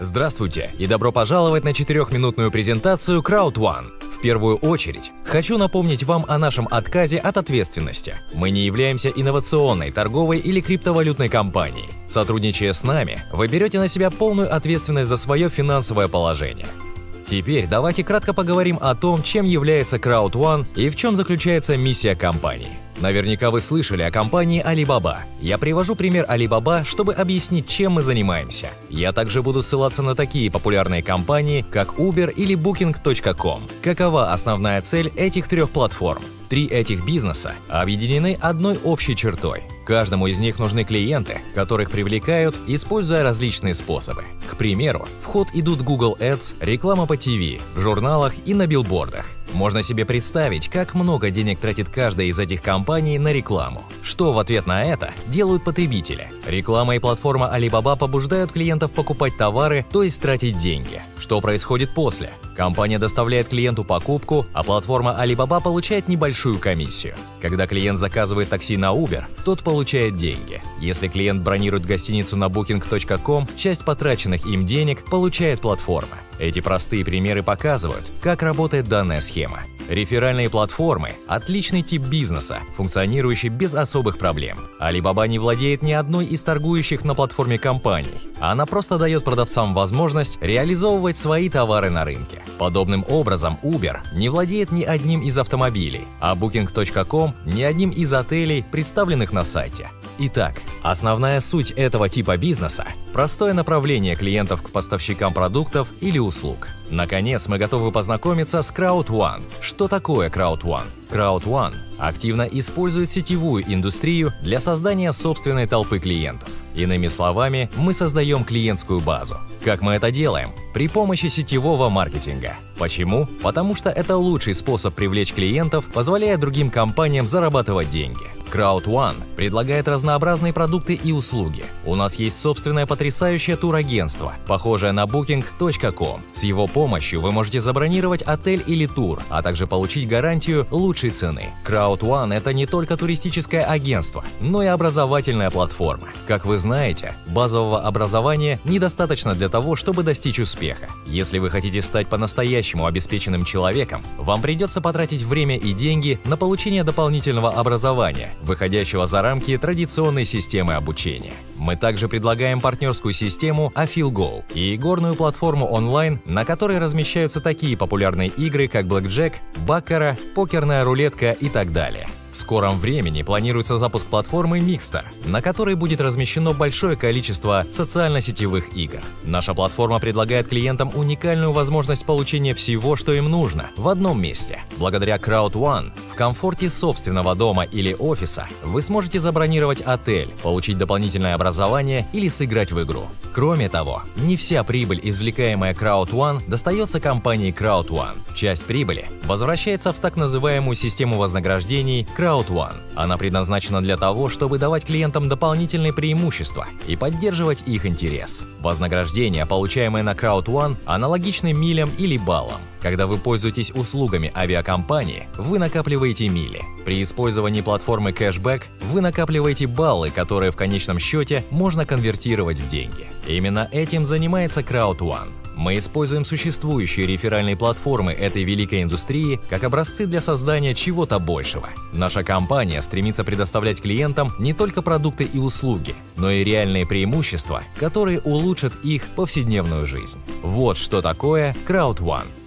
Здравствуйте и добро пожаловать на четырехминутную презентацию CrowdOne. В первую очередь, хочу напомнить вам о нашем отказе от ответственности. Мы не являемся инновационной, торговой или криптовалютной компанией. Сотрудничая с нами, вы берете на себя полную ответственность за свое финансовое положение. Теперь давайте кратко поговорим о том, чем является CrowdOne и в чем заключается миссия компании. Наверняка вы слышали о компании Alibaba. Я привожу пример Alibaba, чтобы объяснить, чем мы занимаемся. Я также буду ссылаться на такие популярные компании, как Uber или Booking.com. Какова основная цель этих трех платформ? Три этих бизнеса объединены одной общей чертой. Каждому из них нужны клиенты, которых привлекают, используя различные способы. К примеру, в ход идут Google Ads, реклама по ТВ, в журналах и на билбордах. Можно себе представить, как много денег тратит каждая из этих компаний на рекламу. Что в ответ на это делают потребители? Реклама и платформа Alibaba побуждают клиентов покупать товары, то есть тратить деньги. Что происходит после? Компания доставляет клиенту покупку, а платформа Alibaba получает небольшую комиссию. Когда клиент заказывает такси на Uber, тот получает деньги. Если клиент бронирует гостиницу на booking.com, часть потраченных им денег получает платформа. Эти простые примеры показывают, как работает данная схема. Реферальные платформы – отличный тип бизнеса, функционирующий без особых проблем. Alibaba не владеет ни одной из торгующих на платформе компаний. Она просто дает продавцам возможность реализовывать свои товары на рынке. Подобным образом Uber не владеет ни одним из автомобилей, а Booking.com – ни одним из отелей, представленных на сайте. Итак, основная суть этого типа бизнеса – простое направление клиентов к поставщикам продуктов или услуг. Наконец, мы готовы познакомиться с CrowdOne. Что такое CrowdOne? CrowdOne активно использует сетевую индустрию для создания собственной толпы клиентов. Иными словами, мы создаем клиентскую базу. Как мы это делаем? При помощи сетевого маркетинга. Почему? Потому что это лучший способ привлечь клиентов, позволяя другим компаниям зарабатывать деньги. CrowdOne предлагает разнообразные продукты и услуги. У нас есть собственное потрясающее турагентство, похожее на Booking.com. С его помощью вы можете забронировать отель или тур, а также получить гарантию лучшей цены. CrowdOne – это не только туристическое агентство, но и образовательная платформа. Как вы знаете, базового образования недостаточно для того, чтобы достичь успеха. Если вы хотите стать по-настоящему обеспеченным человеком, вам придется потратить время и деньги на получение дополнительного образования, выходящего за рамки традиционной системы обучения. Мы также предлагаем партнерскую систему AfilGo и игорную платформу онлайн, на которой размещаются такие популярные игры, как Blackjack, Баккара, покерная рулетка и так далее. В скором времени планируется запуск платформы Mixter, на которой будет размещено большое количество социально-сетевых игр. Наша платформа предлагает клиентам уникальную возможность получения всего, что им нужно, в одном месте. Благодаря CrowdOne в комфорте собственного дома или офиса вы сможете забронировать отель, получить дополнительное образование или сыграть в игру. Кроме того, не вся прибыль, извлекаемая CrowdOne, достается компании CrowdOne. Часть прибыли возвращается в так называемую систему вознаграждений CrowdOne. Она предназначена для того, чтобы давать клиентам дополнительные преимущества и поддерживать их интерес. Вознаграждение, получаемое на CrowdOne, аналогичны милям или баллам. Когда вы пользуетесь услугами авиакомпании, вы накапливаете мили. При использовании платформы Cashback вы накапливаете баллы, которые в конечном счете можно конвертировать в деньги. Именно этим занимается CrowdOne. Мы используем существующие реферальные платформы этой великой индустрии как образцы для создания чего-то большего. Наша компания стремится предоставлять клиентам не только продукты и услуги, но и реальные преимущества, которые улучшат их повседневную жизнь. Вот что такое CrowdOne.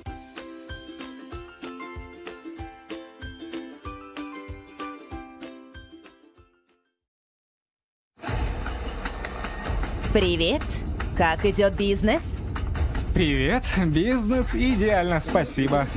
Привет! Как идет бизнес? Привет, бизнес идеально, спасибо.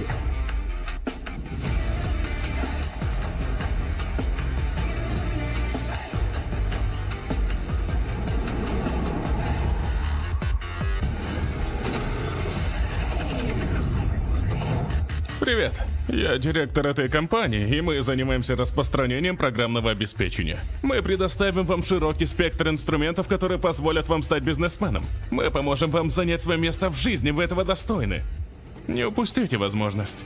Привет. Я директор этой компании, и мы занимаемся распространением программного обеспечения. Мы предоставим вам широкий спектр инструментов, которые позволят вам стать бизнесменом. Мы поможем вам занять свое место в жизни, вы этого достойны. Не упустите возможность.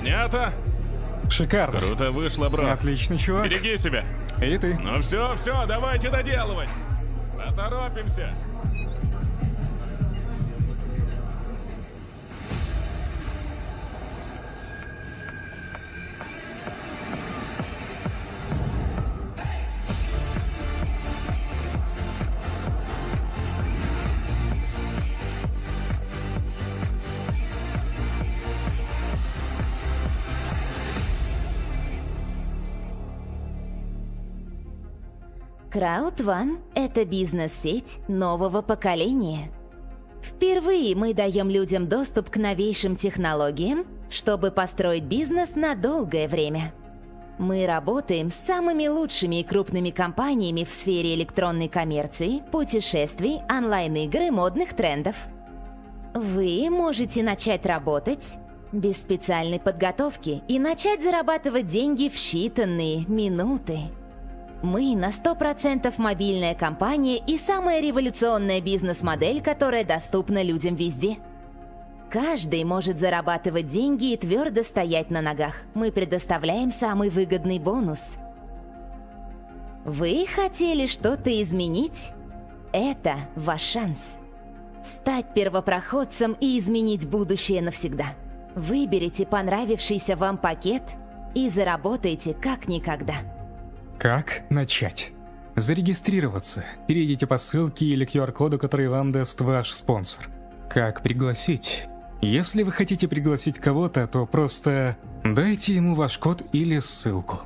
Снято. Шикарно. Круто вышло, бро. Отличный чувак. Береги себя. И ты. Ну все, все, давайте доделывать. Поторопимся. Crowd One – это бизнес-сеть нового поколения. Впервые мы даем людям доступ к новейшим технологиям, чтобы построить бизнес на долгое время. Мы работаем с самыми лучшими и крупными компаниями в сфере электронной коммерции, путешествий, онлайн-игр и модных трендов. Вы можете начать работать без специальной подготовки и начать зарабатывать деньги в считанные минуты. Мы на 100% мобильная компания и самая революционная бизнес-модель, которая доступна людям везде. Каждый может зарабатывать деньги и твердо стоять на ногах. Мы предоставляем самый выгодный бонус. Вы хотели что-то изменить? Это ваш шанс. Стать первопроходцем и изменить будущее навсегда. Выберите понравившийся вам пакет и заработайте как никогда. Как начать? Зарегистрироваться. Перейдите по ссылке или QR-коду, который вам даст ваш спонсор. Как пригласить? Если вы хотите пригласить кого-то, то просто дайте ему ваш код или ссылку.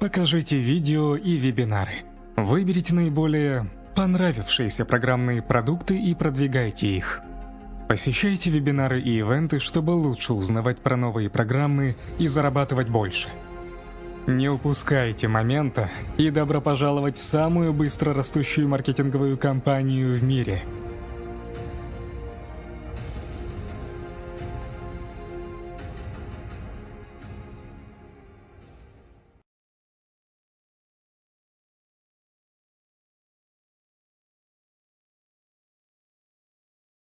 Покажите видео и вебинары. Выберите наиболее понравившиеся программные продукты и продвигайте их. Посещайте вебинары и ивенты, чтобы лучше узнавать про новые программы и зарабатывать больше. Не упускайте момента и добро пожаловать в самую быстро растущую маркетинговую компанию в мире –